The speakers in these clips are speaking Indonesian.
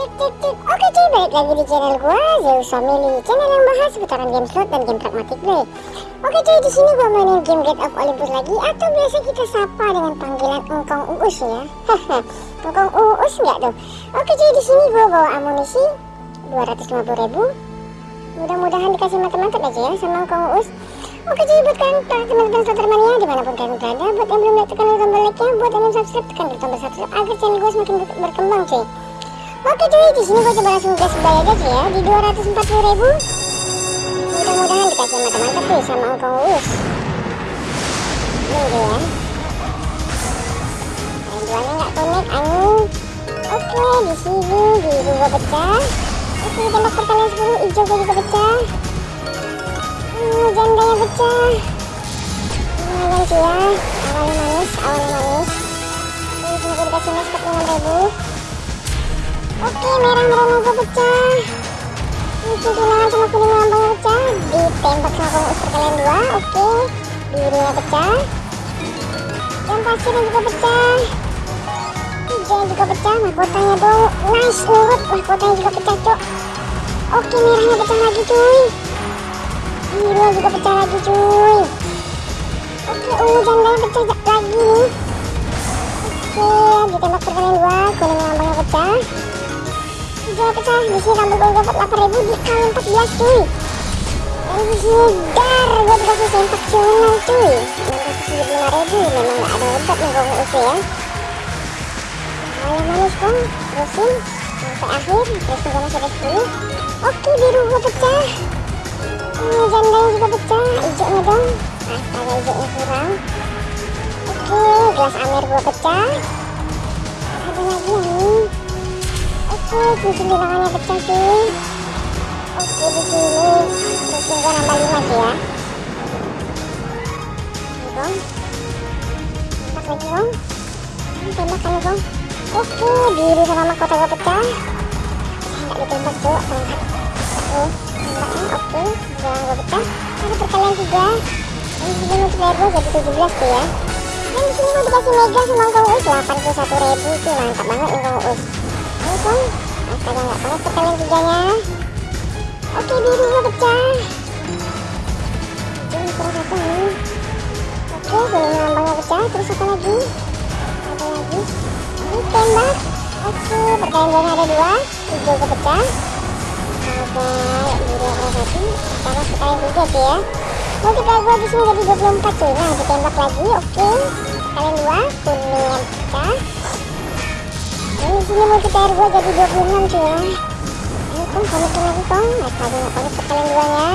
Oke cuy balik lagi di channel gua Zeus Family. Channel yang bahas seputaran game slot dan game pragmatic play Oke cuy di sini gua mainin game Gate of Olympus lagi Atau biasa kita sapa dengan panggilan Engkong Uus ya. Engkong Uus nggak tuh? Oke cuy di sini gua bawa amunisi 250 ribu. Mudah-mudahan dikasih mantap-mantap aja ya sama Engkong Uus. Oke cuy buat kalian para teman-teman Slotermania di mana pun kalian berada Buat yang belum like tekan tombol like nya Buat yang belum subscribe tekan tombol subscribe Agar channel gue semakin berkembang cuy Oke cuy, di sini gue coba langsung gas bayar aja ya di 240 ribu. Mudah-mudahan dikasih mantap-mantap tuh sama Ongkong Uus. Ini dia ya. Jualnya nggak connect, angin. Oke, di sini biru gue pecah. Oke, tembak perkalian 10, hijau gue juga pecah. Hmm, jandanya pecah. Lumayan cuy ya, awalnya manis, awalnya manis. Ini gue dikasih mas 46 ribu. Oke, merah merah gue pecah. Ini tunangan sama kuning lambangnya pecah. Ditembak sama pengus perkalian dua. Oke, birunya pecah. Yang pasirnya juga pecah. Hijau juga pecah. Mahkotanya dong. Nice, nurut. Mahkotanya juga pecah, cok. Oke, merahnya pecah lagi, cuy. Biru juga pecah lagi, cuy. Oke, ungu jandanya pecah lagi nih. Oke, ditembak perkalian dua. Kuning lambangnya pecah juga pecah di sini rambut gue dapat 8000 di kali 14 cuy dan sini dar gue dikasih sempak cuman cuy dikasih 75000 memang gak ada obat nih gue usia ya awalnya manis bang terusin sampai akhir terus gue masih ada 10 oke biru gue pecah ini jandanya juga pecah hijaunya dong astaga hijaunya kurang oke gelas amer gue pecah Oke, cincin di tangannya pecah cuy. Oke, di sini cincin gua nambah 5 sih ya. Dong. Tembak lagi dong. Tembak kan dong. Oke, biru sama mahkota gua pecah. Saya nggak ditembak cuy, tembak. Oke, tembaknya oke. Jangan gua pecah. Ada perkalian juga. Ini sini multiplayer gua jadi 17 tuh ya. Dan di sini gua dikasih mega sama Kang Uus 81 ribu tuh mantap banget nih Kang Uus kan astaga nggak panas perkalian tiganya oke birunya pecah jadi kurang satu nih oke kuning lambangnya pecah terus apa lagi ada lagi ini tembak oke duanya ada dua hijau kepecah ada biru ada satu sama perkalian tiga sih ya multiplier gua di sini jadi 24 cuy nah ditembak lagi oke. Perkalian dua kuning yang pecah ini sini multiplier gue jadi 26 cuy ya. Ini kan konekin lagi kong astaga nggak konek perkalian duanya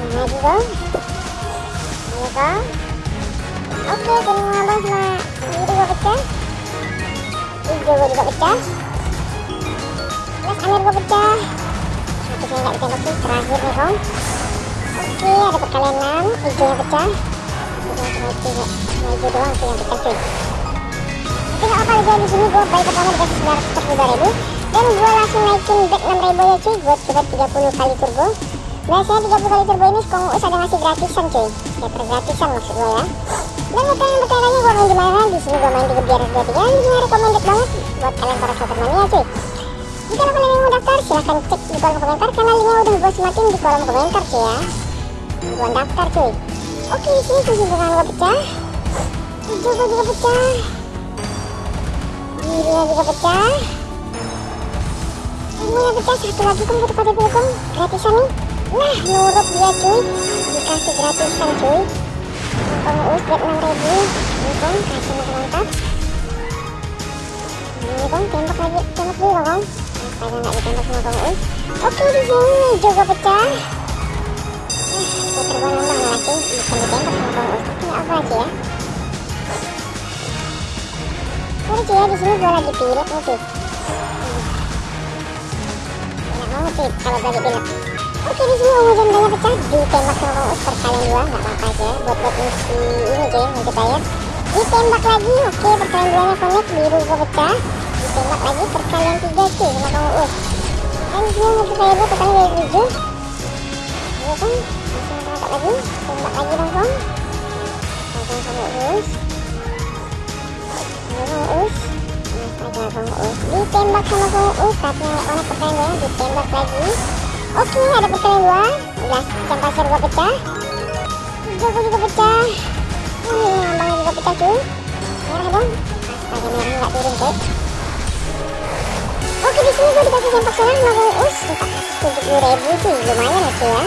ini lagi kong ini kong oke kuning ngabang sama biru gue pecah. Hijau gue juga pecah. Plus amer gue pecah. Tapi saya nggak ditembak sih terakhir nih kong oke ada perkalian 6 hijaunya pecah. Hijau doang sih yang pecah cuy gak apa-apa di sini gue bayi pertama dikasih 942 ribu dan gue langsung naikin back 6 ribu ya cuy gue coba 30 kali turbo. Biasanya 30 kali turbo ini Kong Us ada ngasih gratisan cuy. Dapat gratisan maksud gue ya. Dan buat kalian bertanya gue main di mana? Di sini gue main di Gebiar 23 yang di sini recommended banget buat kalian para mania cuy. Jika kalian yang mau daftar silahkan cek di kolom komentar. Karena linknya udah gue semakin di kolom komentar cuy ya. Gue daftar cuy. Oke di sini kunci dengan gue pecah. Gue juga pecah birunya juga pecah. Semuanya pecah satu lagi kum satu kode kum gratisan nih nah nurut dia cuy dikasih gratisan cuy. Kong Us buat 6 ribu ini kong kasih mantap ini kong tembak lagi tembak dulu kong astaga nggak ditembak sama Kong Us oke di sini juga pecah. Eh saya terbang nambah cuy bukan ditembak sama Kong Us tapi nggak apa sih ya Sorry cuy ya di sini gue lagi pilot nih cuy. Enak banget kalau lagi. Oke di sini ungu jandanya pecah ditembak sama Kang Us perkalian dua nggak apa-apa sih ya buat buat misi ini cuy multiplayer. Ditembak lagi oke perkalian duanya connect biru gue pecah. Ditembak lagi perkalian tiga cuy sama Kang Us. Dan di sini multiplayer gue perkalian dari tujuh. Iya kan masih mantap lagi tembak lagi Kang. Kang Kang Us. Us Us ditembak sama Uus tapi nggak connect pertanyaan gue ditembak lagi oke ada pertanyaan gue udah jam pasir gue pecah gue juga pecah ini ngambangnya juga pecah cuy merah dong astaga merahnya nggak turun cuy oke di sini gue dikasih jam pasir sama Uus kita tujuh puluh ribu sih lumayan ya cuy ya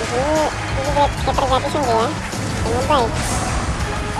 di ini skater gratisan cuy ya yang baik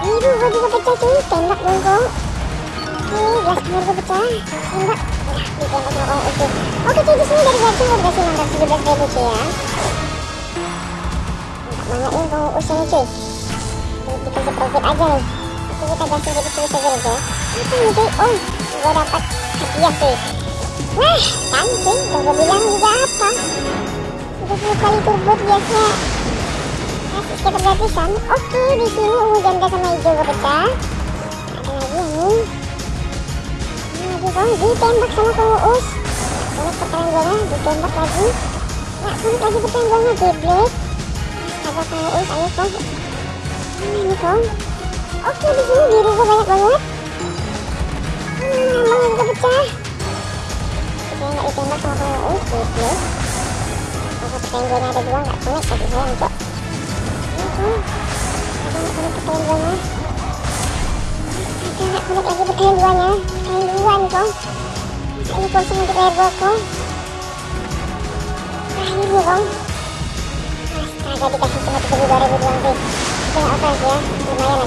biru gue juga pecah cuy tembak dong kok oke gelas air gue pecah. Tembak. Nah ditembak sama kong. Usu oke cuy di sini dari gaji gue dikasih 617 ribu cuy ya. Banyak nih kong. Usu nih cuy. Dikasih profit aja nih. Oke kita gasing jadi tulis aja. Nih cuy apa nih cuy? Oh gue dapat hadiah cuy. Nah kan cuy udah gue bilang juga apa. 30 kali turbo biasanya kasih skater gratisan oke di sini ungu janda sama hijau gue pecah ada lagi nih lagi kong ditembak sama kong uus. Ini pertanyaan gue ditembak lagi. Nggak sulit lagi pertanyaan gue geblek astaga kong uus ayo kong ini kong oke di sini biru gue banyak banget. Hmm, lambangnya juga pecah. Saya nggak ditembak sama kong uus geblek oke pertanyaan gue ada dua nggak connect tapi sayang cok connect lagi duanya ini kosong untuk layar gua kong terakhir nih kong astaga dikasih cuma 32 ribu doang sih itu nggak apa sih ya lumayan ya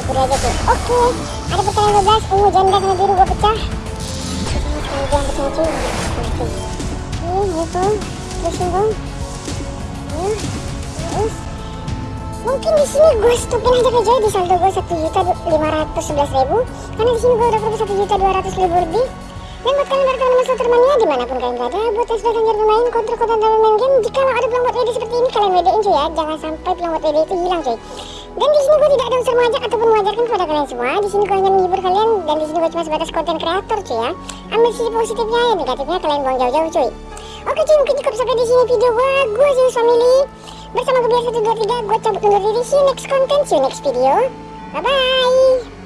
syukur aja oke ada pertanyaan 12 ungu. Janda sama biru gua pecah pecah ini. terusin kong ya terus mungkin di sini gue stopin aja aja di saldo gue satu juta lima ratus sebelas ribu. Karena di sini gue udah profit satu juta dua ratus ribu lebih. Dan buat kalian para teman slot mania di mana pun kalian berada buat yang sudah lanjut bermain kontrol konten dalam main game jika ada pelang buat WD seperti ini kalian WD-in cuy ya. Jangan sampai pelang buat WD itu hilang cuy. Dan di sini gue tidak ada unsur mengajak ataupun mengajarkan kepada kalian semua. Di sini gue hanya menghibur kalian dan di sini gue cuma sebatas konten kreator cuy ya. Ambil sisi positifnya ya negatifnya kalian buang jauh-jauh cuy. Oke cuy mungkin cukup sampai di sini video gue gue Zeus Family bersama gue biasa 123 gue cabut undur diri. See you next content see you next video. Bye bye